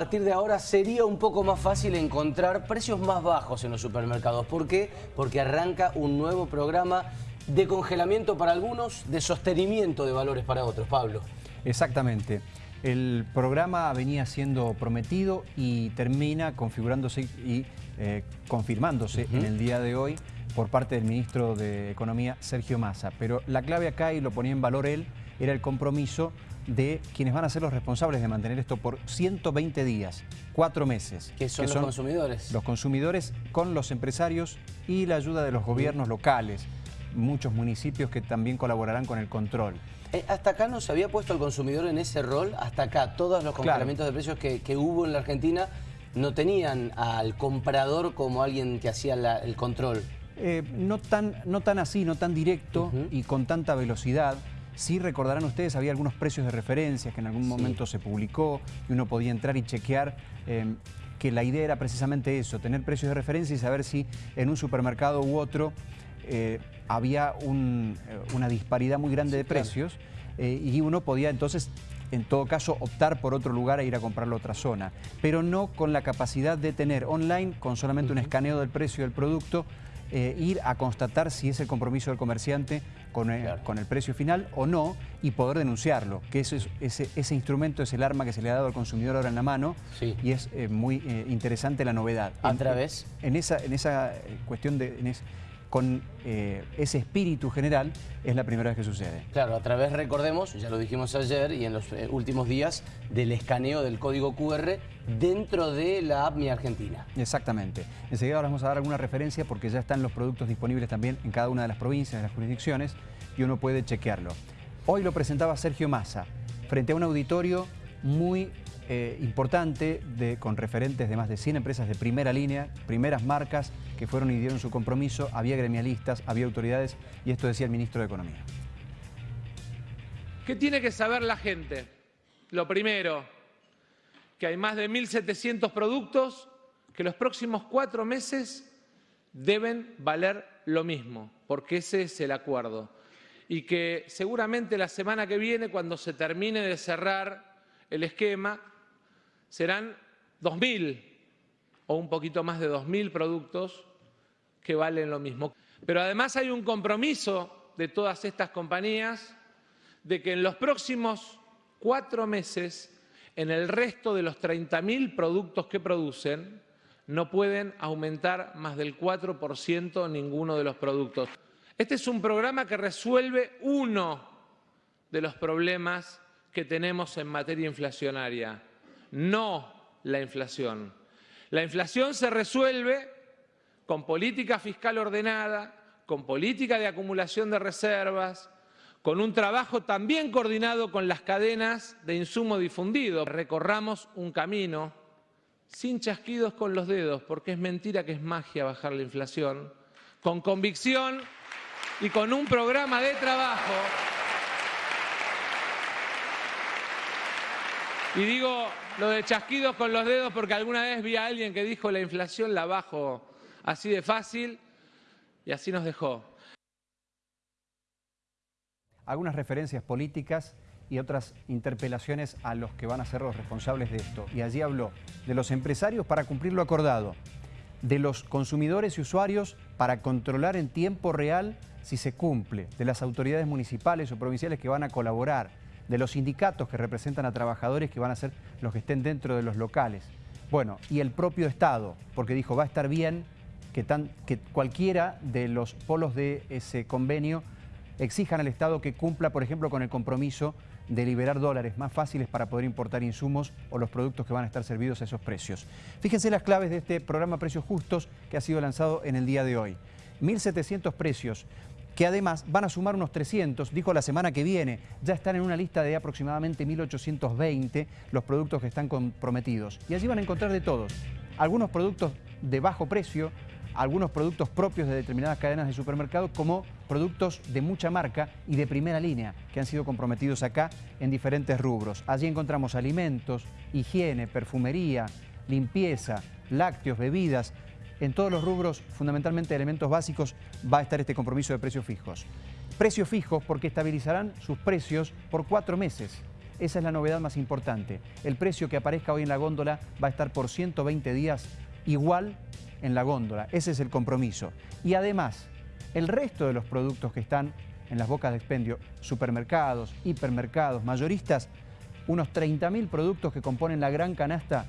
A partir de ahora sería un poco más fácil encontrar precios más bajos en los supermercados. ¿Por qué? Porque arranca un nuevo programa de congelamiento para algunos, de sostenimiento de valores para otros. Pablo. Exactamente. El programa venía siendo prometido y termina configurándose y eh, confirmándose en el día de hoy por parte del ministro de Economía, Sergio Massa. Pero la clave acá, y lo ponía en valor él, era el compromiso de quienes van a ser los responsables de mantener esto por 120 días, cuatro meses. ¿Qué son los consumidores? Los consumidores con los empresarios y la ayuda de los gobiernos locales, muchos municipios que también colaborarán con el control. Eh, ¿Hasta acá no se había puesto el consumidor en ese rol? Hasta acá, todos los congelamientos de precios que, hubo en la Argentina no tenían al comprador como alguien que hacía el control. Eh, no, tan, no tan así, no tan directo y con tanta velocidad. Sí recordarán ustedes, había algunos precios de referencia que en algún momento se publicó y uno podía entrar y chequear em, que la idea era precisamente eso, tener precios de referencia y saber si en un supermercado u otro eh, había eh, una disparidad muy grande de precios eh, y uno podía entonces en todo caso optar por otro lugar e ir a comprarlo a otra zona, pero no con la capacidad de tener online, con solamente un escaneo del precio del producto, eh, ir a constatar si es el compromiso del comerciante con el, con el, precio final o no y poder denunciarlo, que ese, ese, instrumento es el arma que se le ha dado al consumidor ahora en la mano y es eh, muy eh, interesante la novedad. ¿A través? En, esa, en esa cuestión de con eh, ese espíritu general, es la primera vez que sucede. Claro, a través, recordemos, ya lo dijimos ayer y en los eh, últimos días, del escaneo del código QR dentro de la app Mi Argentina. Exactamente. Enseguida ahora vamos a dar alguna referencia porque ya están los productos disponibles también en cada una de las provincias, de las jurisdicciones, y uno puede chequearlo. Hoy lo presentaba Sergio Massa, frente a un auditorio muy eh, importante de, con referentes de más de 100 empresas de primera línea, primeras marcas que fueron y dieron su compromiso, había gremialistas, había autoridades y esto decía el ministro de Economía. ¿Qué tiene que saber la gente? Lo primero, que hay más de 1.700 productos que los próximos cuatro meses deben valer lo mismo, porque ese es el acuerdo. Y que seguramente la semana que viene, cuando se termine de cerrar el esquema, serán 2.000 o un poquito más de 2.000 productos que valen lo mismo. Pero además hay un compromiso de todas estas compañías de que en los próximos cuatro meses, en el resto de los 30.000 productos que producen, no pueden aumentar más del 4% ninguno de los productos. Este es un programa que resuelve uno de los problemas que tenemos en materia inflacionaria, no la inflación. La inflación se resuelve con política fiscal ordenada, con política de acumulación de reservas, con un trabajo también coordinado con las cadenas de insumo difundido. Recorramos un camino sin chasquidos con los dedos, porque es mentira que es magia bajar la inflación, con convicción y con un programa de trabajo Y digo lo de chasquidos con los dedos porque alguna vez vi a alguien que dijo la inflación la bajo así de fácil y así nos dejó. Algunas referencias políticas y otras interpelaciones a los que van a ser los responsables de esto. Y allí habló de los empresarios para cumplir lo acordado, de los consumidores y usuarios para controlar en tiempo real si se cumple, de las autoridades municipales o provinciales que van a colaborar, de los sindicatos que representan a trabajadores que van a ser los que estén dentro de los locales. Bueno, y el propio Estado, porque dijo va a estar bien que, que cualquiera de los polos de ese convenio exijan al Estado que cumpla, por ejemplo, con el compromiso de liberar dólares más fáciles para poder importar insumos o los productos que van a estar servidos a esos precios. Fíjense las claves de este programa Precios Justos que ha sido lanzado en el día de hoy. 1.700 precios que además van a sumar unos 300, dijo la semana que viene, ya están en una lista de aproximadamente 1.820 los productos que están comprometidos. Y allí van a encontrar de todos, algunos productos de bajo precio, algunos productos propios de determinadas cadenas de supermercados como productos de mucha marca y de primera línea que han sido comprometidos acá en diferentes rubros. Allí encontramos alimentos, higiene, perfumería, limpieza, lácteos, bebidas, en todos los rubros, fundamentalmente elementos básicos, va a estar este compromiso de precios fijos. Precios fijos porque estabilizarán sus precios por cuatro meses. Esa es la novedad más importante. El precio que aparezca hoy en la góndola va a estar por 120 días igual en la góndola. Ese es el compromiso. Y además, el resto de los productos que están en las bocas de expendio, supermercados, hipermercados, mayoristas, unos 30.000 productos que componen la gran canasta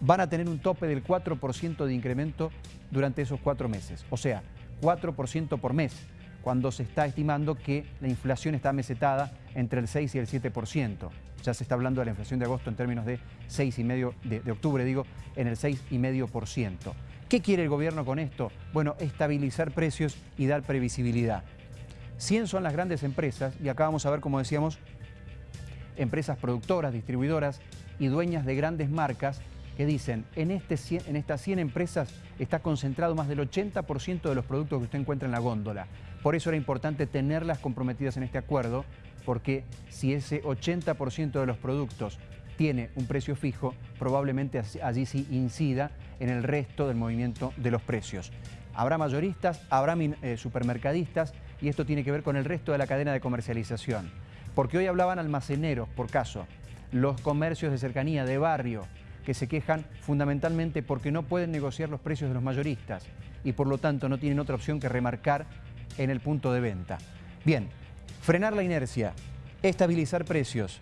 van a tener un tope del 4% de incremento durante esos cuatro meses. O sea, 4% por mes, cuando se está estimando que la inflación está mesetada entre el 6 y el 7%. Ya se está hablando de la inflación de agosto en términos de 6,5%, de, de octubre digo, en el 6,5%. ¿Qué quiere el gobierno con esto? Bueno, estabilizar precios y dar previsibilidad. 100 son las grandes empresas, y acá vamos a ver, como decíamos, empresas productoras, distribuidoras y dueñas de grandes marcas que dicen, en, este estas 100 empresas está concentrado más del 80% de los productos que usted encuentra en la góndola. Por eso era importante tenerlas comprometidas en este acuerdo, porque si ese 80% de los productos tiene un precio fijo, probablemente allí sí incida en el resto del movimiento de los precios. Habrá mayoristas, habrá eh, supermercadistas y esto tiene que ver con el resto de la cadena de comercialización. Porque hoy hablaban almaceneros, por caso, los comercios de cercanía, de barrio, que se quejan fundamentalmente porque no pueden negociar los precios de los mayoristas y por lo tanto no tienen otra opción que remarcar en el punto de venta. Bien, frenar la inercia, estabilizar precios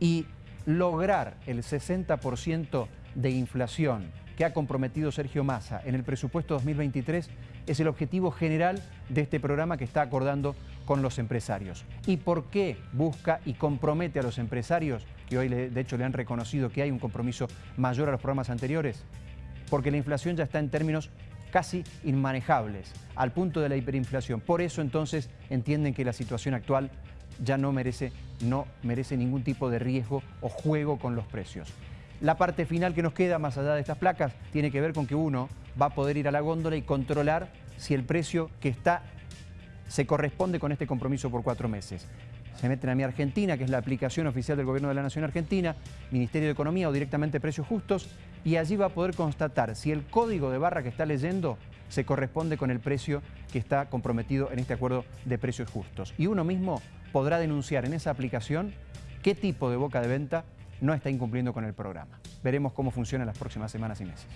y lograr el 60% de inflación que ha comprometido Sergio Massa en el presupuesto 2023 es el objetivo general de este programa que está acordando con los empresarios. ¿Y por qué busca y compromete a los empresarios, que hoy de hecho le han reconocido que hay un compromiso mayor a los programas anteriores? Porque la inflación ya está en términos casi inmanejables, al punto de la hiperinflación. Por eso entonces entienden que la situación actual ya no merece, no merece ningún tipo de riesgo o juego con los precios. La parte final que nos queda, más allá de estas placas, tiene que ver con que uno va a poder ir a la góndola y controlar si el precio que está se corresponde con este compromiso por cuatro meses. Se meten a Mi Argentina, que es la aplicación oficial del Gobierno de la Nación Argentina, Ministerio de Economía o directamente Precios Justos, y allí va a poder constatar si el código de barra que está leyendo se corresponde con el precio que está comprometido en este acuerdo de precios justos. Y uno mismo podrá denunciar en esa aplicación qué tipo de boca de venta no está incumpliendo con el programa. Veremos cómo funciona en las próximas semanas y meses.